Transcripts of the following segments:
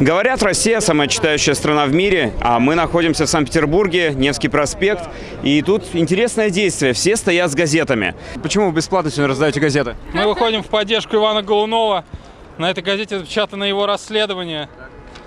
Говорят, Россия самая читающая страна в мире, а мы находимся в Санкт-Петербурге, Невский проспект. И тут интересное действие. Все стоят с газетами. Почему вы бесплатно сегодня раздаете газеты? Мы выходим в поддержку Ивана Голунова. На этой газете запечатано его расследование.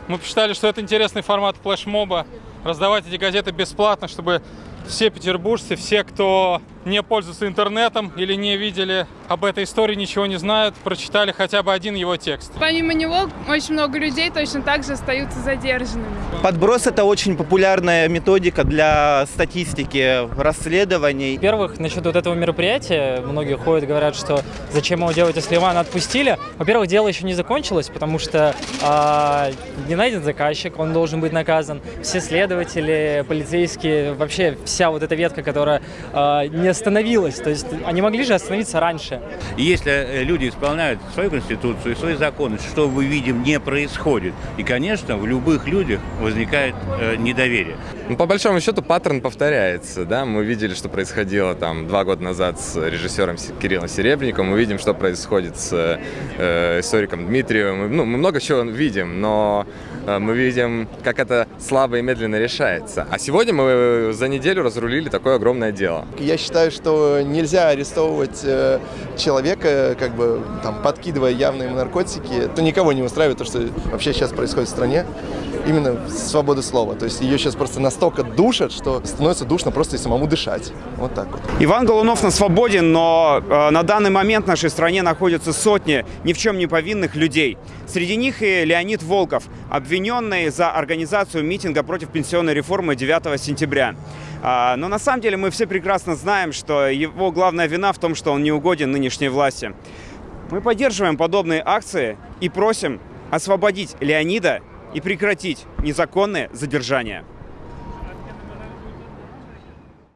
Мы посчитали, что это интересный формат флешмоба. Раздавать эти газеты бесплатно, чтобы все петербуржцы, все, кто не пользуются интернетом или не видели об этой истории, ничего не знают, прочитали хотя бы один его текст. Помимо него очень много людей точно так же остаются задержанными. Подброс – это очень популярная методика для статистики расследований. Во-первых, насчет вот этого мероприятия, многие ходят, говорят, что зачем его делать, если Ивана отпустили. Во-первых, дело еще не закончилось, потому что э, не найден заказчик, он должен быть наказан. Все следователи, полицейские, вообще вся вот эта ветка, которая э, не остановилась. То есть они могли же остановиться раньше. И если люди исполняют свою конституцию и свои законы, что мы видим не происходит. И, конечно, в любых людях возникает э, недоверие. Ну, по большому счету паттерн повторяется. Да? Мы видели, что происходило там два года назад с режиссером Кириллом Серебренником. Мы видим, что происходит с э, историком Дмитриевым. Ну, мы много чего видим, но э, мы видим, как это слабо и медленно решается. А сегодня мы за неделю разрулили такое огромное дело. Я считаю, что нельзя арестовывать э, человека, как бы там подкидывая явные наркотики. Это никого не устраивает, то, что вообще сейчас происходит в стране. Именно свобода слова. То есть ее сейчас просто настолько душат, что становится душно просто и самому дышать. Вот так вот. Иван Голунов на свободе, но э, на данный момент в нашей стране находятся сотни ни в чем не повинных людей. Среди них и Леонид Волков, обвиненный за организацию митинга против пенсионной реформы 9 сентября. А, но на самом деле мы все прекрасно знаем, что его главная вина в том, что он не угоден нынешней власти. Мы поддерживаем подобные акции и просим освободить Леонида и прекратить незаконное задержание.